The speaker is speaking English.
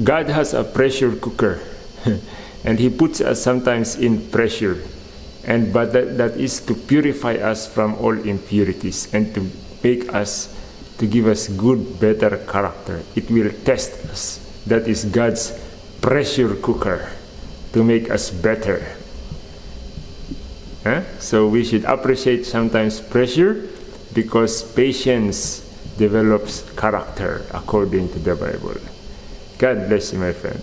God has a pressure cooker and he puts us sometimes in pressure and but that, that is to purify us from all impurities and to make us to give us good better character. It will test us. That is god's pressure cooker to make us better. Huh? so we should appreciate sometimes pressure because patience develops character according to the bible god bless you my friend